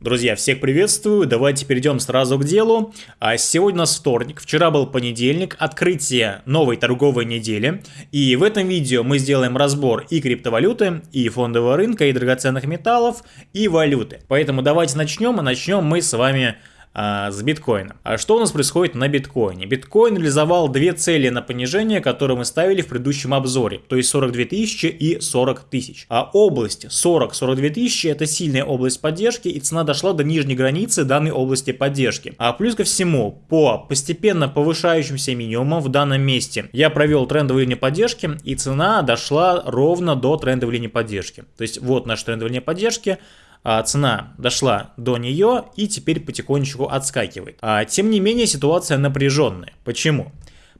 Друзья, всех приветствую, давайте перейдем сразу к делу. А сегодня у нас вторник, вчера был понедельник, открытие новой торговой недели. И в этом видео мы сделаем разбор и криптовалюты, и фондового рынка, и драгоценных металлов, и валюты. Поэтому давайте начнем, а начнем мы с вами а, с биткоином. А что у нас происходит на биткоине? Биткоин реализовал две цели на понижение, которые мы ставили в предыдущем обзоре, то есть 42 тысячи и 40 тысяч. А область 40-42 тысячи это сильная область поддержки и цена дошла до нижней границы данной области поддержки. А плюс ко всему, по постепенно повышающимся минимумам в данном месте я провел трендовую линию поддержки и цена дошла ровно до трендовой линии поддержки. То есть вот наша трендовая линия поддержки цена дошла до нее и теперь потихонечку отскакивает. А, тем не менее ситуация напряженная. Почему?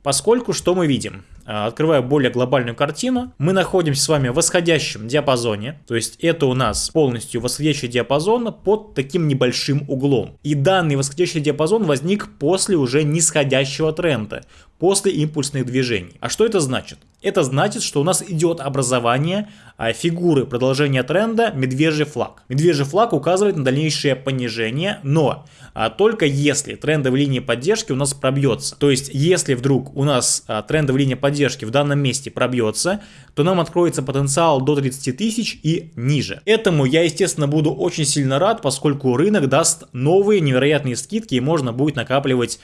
Поскольку что мы видим? А, открывая более глобальную картину, мы находимся с вами в восходящем диапазоне, то есть это у нас полностью восходящий диапазон под таким небольшим углом. И данный восходящий диапазон возник после уже нисходящего тренда, после импульсных движений. А что это значит? Это значит, что у нас идет образование а, фигуры продолжения тренда медвежий флаг. Медвежий флаг указывает на дальнейшее понижение, но а, только если трендовая линия поддержки у нас пробьется. То есть, если вдруг у нас а, трендовая линия поддержки в данном месте пробьется, то нам откроется потенциал до 30 тысяч и ниже. Этому я, естественно, буду очень сильно рад, поскольку рынок даст новые невероятные скидки и можно будет накапливать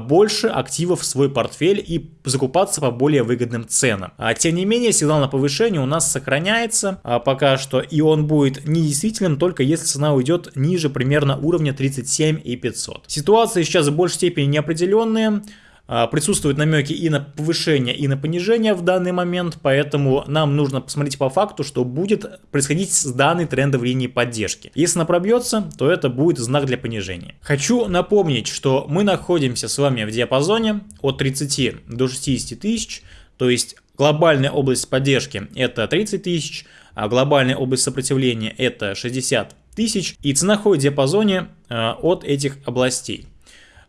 больше активов в свой портфель и закупаться по более выгодным ценам. А, тем не менее, сигнал на повышение у нас сохраняется а, пока что, и он будет недействительным только если цена уйдет ниже примерно уровня 37 и 500. Ситуация сейчас в большей степени неопределенная. А, присутствуют намеки и на повышение, и на понижение в данный момент, поэтому нам нужно посмотреть по факту, что будет происходить с данной трендовой линией поддержки. Если она пробьется, то это будет знак для понижения. Хочу напомнить, что мы находимся с вами в диапазоне от 30 до 60 тысяч, то есть глобальная область поддержки это 30 тысяч, а глобальная область сопротивления это 60 тысяч, и цена ходит в диапазоне э, от этих областей.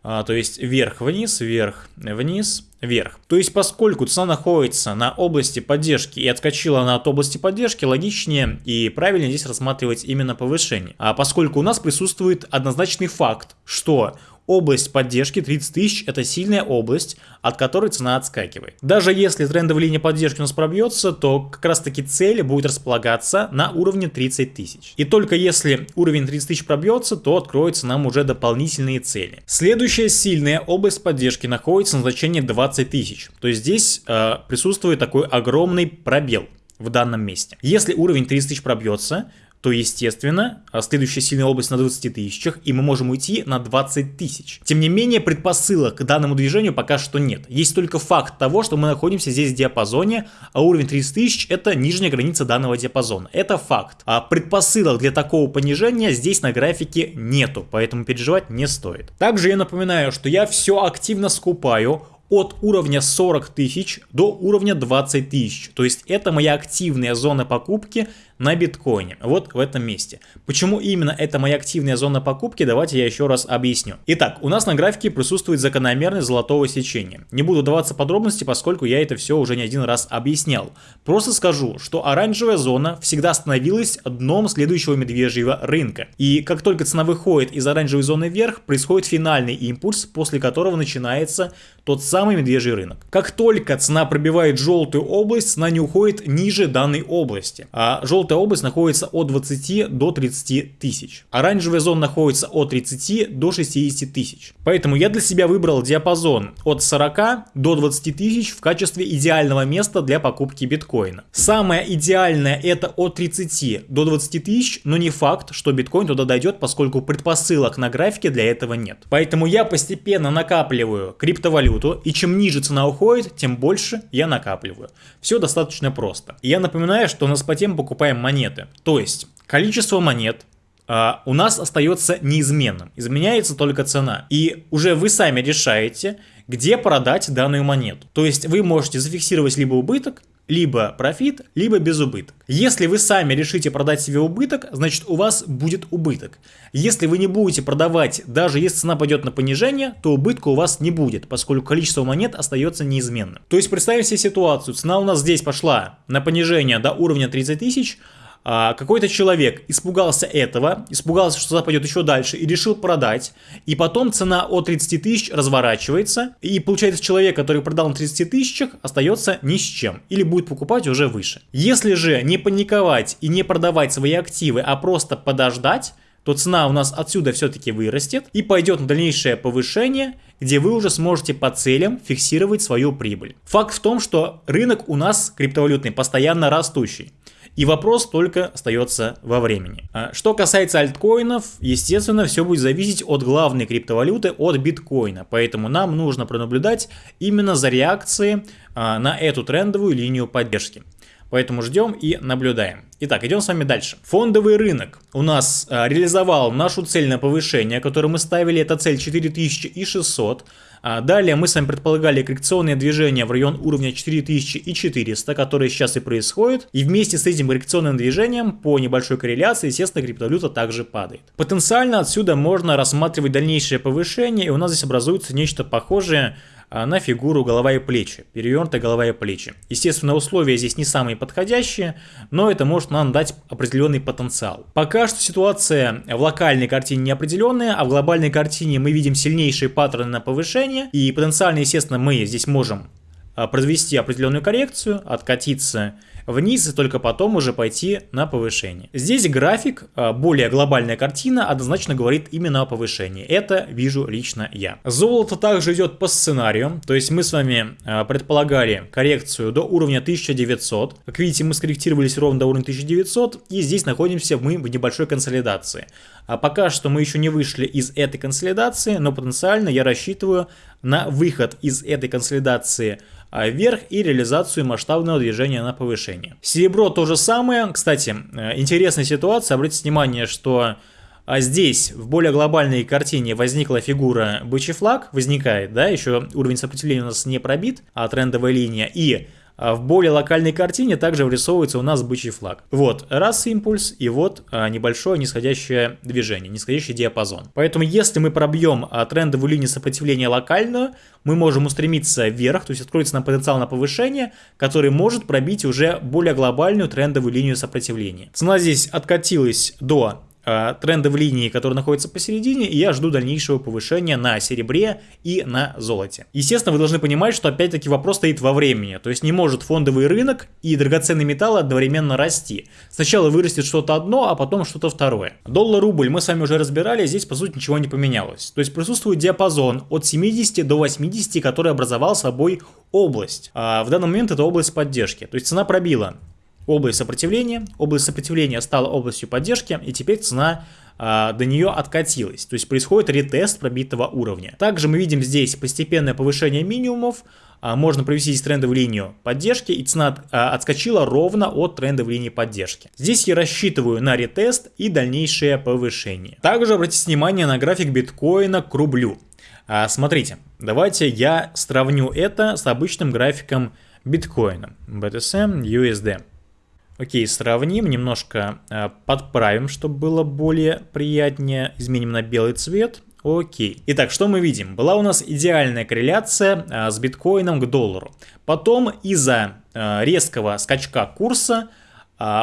А, то есть вверх-вниз, вверх-вниз, вверх. То есть поскольку цена находится на области поддержки и отскочила она от области поддержки, логичнее и правильнее здесь рассматривать именно повышение. А поскольку у нас присутствует однозначный факт, что Область поддержки 30 тысяч это сильная область, от которой цена отскакивает. Даже если трендовая линия поддержки у нас пробьется, то как раз таки цель будет располагаться на уровне 30 тысяч. И только если уровень 30 тысяч пробьется, то откроются нам уже дополнительные цели. Следующая сильная область поддержки находится на значении 20 тысяч. То есть здесь э, присутствует такой огромный пробел в данном месте. Если уровень 30 тысяч пробьется, то, естественно, а следующая сильная область на 20 тысячах, и мы можем уйти на 20 тысяч. Тем не менее, предпосылок к данному движению пока что нет. Есть только факт того, что мы находимся здесь в диапазоне, а уровень 30 тысяч это нижняя граница данного диапазона. Это факт. А предпосылок для такого понижения здесь на графике нету, поэтому переживать не стоит. Также я напоминаю, что я все активно скупаю от уровня 40 тысяч до уровня 20 тысяч. То есть это моя активная зона покупки на биткоине. Вот в этом месте. Почему именно это моя активная зона покупки, давайте я еще раз объясню. Итак, у нас на графике присутствует закономерность золотого сечения. Не буду даваться подробности, поскольку я это все уже не один раз объяснял. Просто скажу, что оранжевая зона всегда становилась дном следующего медвежьего рынка. И как только цена выходит из оранжевой зоны вверх, происходит финальный импульс, после которого начинается тот самый медвежий рынок. Как только цена пробивает желтую область, цена не уходит ниже данной области. А желтая желтая область находится от 20 до 30 тысяч. Оранжевая зона находится от 30 до 60 тысяч. Поэтому я для себя выбрал диапазон от 40 до 20 тысяч в качестве идеального места для покупки биткоина. Самое идеальное это от 30 до 20 тысяч, но не факт, что биткоин туда дойдет, поскольку предпосылок на графике для этого нет. Поэтому я постепенно накапливаю криптовалюту, и чем ниже цена уходит, тем больше я накапливаю. Все достаточно просто. я напоминаю, что на споте мы покупаем монеты. То есть количество монет Uh, у нас остается неизменным, изменяется только цена. И уже вы сами решаете, где продать данную монету. То есть вы можете зафиксировать либо убыток, либо профит, либо без убыток. Если вы сами решите продать себе убыток, значит у вас будет убыток. Если вы не будете продавать, даже если цена пойдет на понижение, то убытка у вас не будет, поскольку количество монет остается неизменным. То есть представим себе ситуацию, цена у нас здесь пошла на понижение до уровня 30 тысяч, а, какой-то человек испугался этого, испугался, что цена еще дальше и решил продать, и потом цена от 30 тысяч разворачивается, и получается человек, который продал на 30 тысячах, остается ни с чем, или будет покупать уже выше. Если же не паниковать и не продавать свои активы, а просто подождать, то цена у нас отсюда все-таки вырастет и пойдет на дальнейшее повышение, где вы уже сможете по целям фиксировать свою прибыль. Факт в том, что рынок у нас криптовалютный постоянно растущий. И вопрос только остается во времени. А что касается альткоинов, естественно, все будет зависеть от главной криптовалюты, от биткоина. Поэтому нам нужно пронаблюдать именно за реакцией а, на эту трендовую линию поддержки. Поэтому ждем и наблюдаем. Итак, идем с вами дальше. Фондовый рынок у нас а, реализовал нашу цель на повышение, которую мы ставили, это цель 4600. А далее мы с вами предполагали коррекционное движение в район уровня 4400, которое сейчас и происходит. И вместе с этим коррекционным движением по небольшой корреляции, естественно, криптовалюта также падает. Потенциально отсюда можно рассматривать дальнейшее повышение, и у нас здесь образуется нечто похожее на фигуру голова и плечи, перевернутая голова и плечи. Естественно, условия здесь не самые подходящие, но это может нам дать определенный потенциал. Пока что ситуация в локальной картине неопределенная, а в глобальной картине мы видим сильнейшие паттерны на повышение, и потенциально, естественно, мы здесь можем а, произвести определенную коррекцию, откатиться вниз и только потом уже пойти на повышение. Здесь график, а, более глобальная картина, однозначно говорит именно о повышении. Это вижу лично я. Золото также идет по сценарию, то есть мы с вами а, предполагали коррекцию до уровня 1900. Как видите, мы скорректировались ровно до уровня 1900 и здесь находимся мы в небольшой консолидации. А пока что мы еще не вышли из этой консолидации, но потенциально я рассчитываю на выход из этой консолидации вверх и реализацию масштабного движения на повышение. Серебро то же самое. Кстати, э, интересная ситуация. Обратите внимание, что а здесь в более глобальной картине возникла фигура бычий флаг, возникает, да, еще уровень сопротивления у нас не пробит, а трендовая линия, и а в более локальной картине также вырисовывается у нас бычий флаг. Вот раз импульс и вот а, небольшое нисходящее движение, нисходящий диапазон. Поэтому если мы пробьем а, трендовую линию сопротивления локальную, мы можем устремиться вверх, то есть откроется нам потенциал на повышение, который может пробить уже более глобальную трендовую линию сопротивления. Цена здесь откатилась до тренды в линии, которые находятся посередине, и я жду дальнейшего повышения на серебре и на золоте. Естественно, вы должны понимать, что опять-таки вопрос стоит во времени, то есть не может фондовый рынок и драгоценные металлы одновременно расти. Сначала вырастет что-то одно, а потом что-то второе. Доллар-рубль мы с вами уже разбирали, здесь по сути ничего не поменялось. То есть присутствует диапазон от 70 до 80, который образовал собой область. А в данный момент это область поддержки. То есть цена пробила область сопротивления. Область сопротивления стала областью поддержки, и теперь цена а, до нее откатилась. То есть происходит ретест пробитого уровня. Также мы видим здесь постепенное повышение минимумов. А, можно провести здесь трендовую линию поддержки, и цена а, отскочила ровно от трендовой линии поддержки. Здесь я рассчитываю на ретест и дальнейшее повышение. Также обратите внимание на график биткоина к рублю. Смотрите, давайте я сравню это с обычным графиком биткоина. BTC USD. Окей, сравним, немножко э, подправим, чтобы было более приятнее. Изменим на белый цвет. Окей. Итак, что мы видим? Была у нас идеальная корреляция э, с биткоином к доллару. Потом из-за э, резкого скачка курса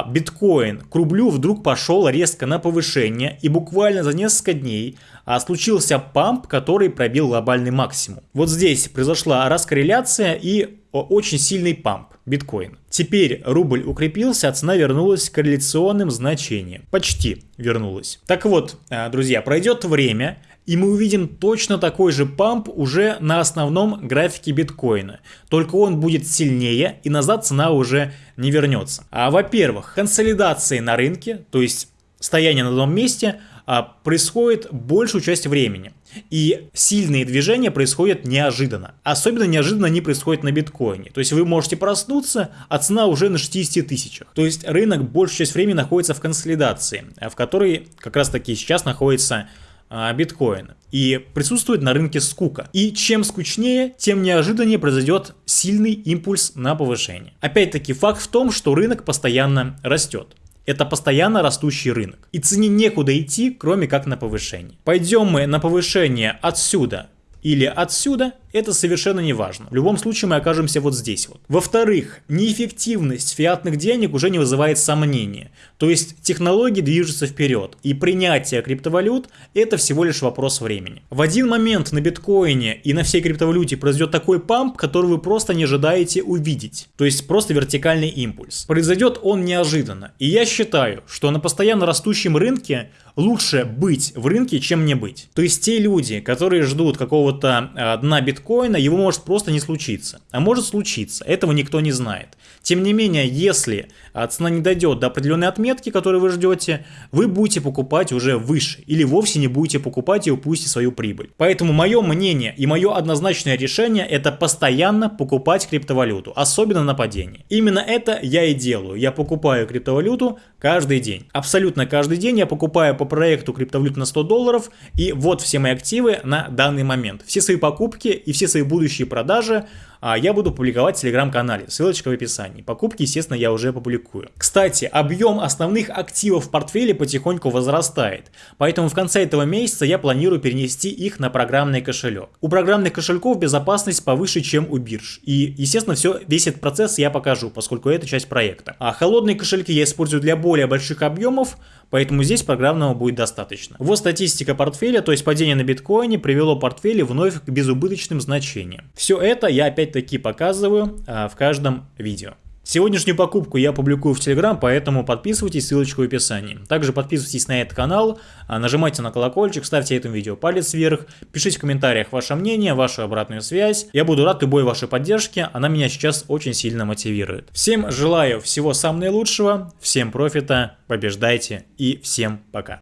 биткоин к рублю вдруг пошел резко на повышение. И буквально за несколько дней э, случился памп, который пробил глобальный максимум. Вот здесь произошла раскорреляция и очень сильный памп биткоин. Теперь рубль укрепился, а цена вернулась к корреляционным значениям. Почти вернулась. Так вот, э, друзья, пройдет время, и мы увидим точно такой же памп уже на основном графике биткоина. Только он будет сильнее и назад цена уже не вернется. А во-первых, консолидации на рынке, то есть стояние на одном месте, а, происходит большую часть времени. И сильные движения происходят неожиданно. Особенно неожиданно они происходят на биткоине. То есть вы можете проснуться, а цена уже на 60 тысячах. То есть рынок большую часть времени находится в консолидации, в которой как раз таки сейчас находится а, биткоин. И присутствует на рынке скука. И чем скучнее, тем неожиданнее произойдет сильный импульс на повышение. Опять-таки факт в том, что рынок постоянно растет. Это постоянно растущий рынок. И цене некуда идти, кроме как на повышение. Пойдем мы на повышение отсюда или отсюда, это совершенно не важно. В любом случае мы окажемся вот здесь вот. Во-вторых, неэффективность фиатных денег уже не вызывает сомнения. То есть технологии движутся вперед, и принятие криптовалют это всего лишь вопрос времени. В один момент на биткоине и на всей криптовалюте произойдет такой памп, который вы просто не ожидаете увидеть. То есть просто вертикальный импульс. Произойдет он неожиданно. И я считаю, что на постоянно растущем рынке лучше быть в рынке, чем не быть. То есть те люди, которые ждут какого-то э, дна биткоина, его может просто не случиться. А может случиться, этого никто не знает. Тем не менее, если а, цена не дойдет до определенной отметки, которую вы ждете, вы будете покупать уже выше или вовсе не будете покупать и упустите свою прибыль. Поэтому мое мнение и мое однозначное решение это постоянно покупать криптовалюту, особенно на падении. Именно это я и делаю. Я покупаю криптовалюту каждый день. Абсолютно каждый день я покупаю по проекту криптовалют на 100 долларов, и вот все мои активы на данный момент. Все свои покупки и все свои будущие продажи я буду публиковать в телеграм-канале, ссылочка в описании. Покупки, естественно, я уже публикую. Кстати, объем основных активов в портфеле потихоньку возрастает, поэтому в конце этого месяца я планирую перенести их на программный кошелек. У программных кошельков безопасность повыше, чем у бирж. И, естественно, все, весь этот процесс я покажу, поскольку это часть проекта. А холодные кошельки я использую для более больших объемов, поэтому здесь программного будет достаточно. Вот статистика портфеля, то есть падение на биткоине привело портфели вновь к безубыточным значениям. Все это я опять-таки показываю а, в каждом видео. Сегодняшнюю покупку я публикую в Телеграм, поэтому подписывайтесь, ссылочка в описании. Также подписывайтесь на этот канал, а, нажимайте на колокольчик, ставьте этому видео палец вверх, пишите в комментариях ваше мнение, вашу обратную связь. Я буду рад любой вашей поддержке, она меня сейчас очень сильно мотивирует. Всем желаю всего самого наилучшего, всем профита, побеждайте и всем пока.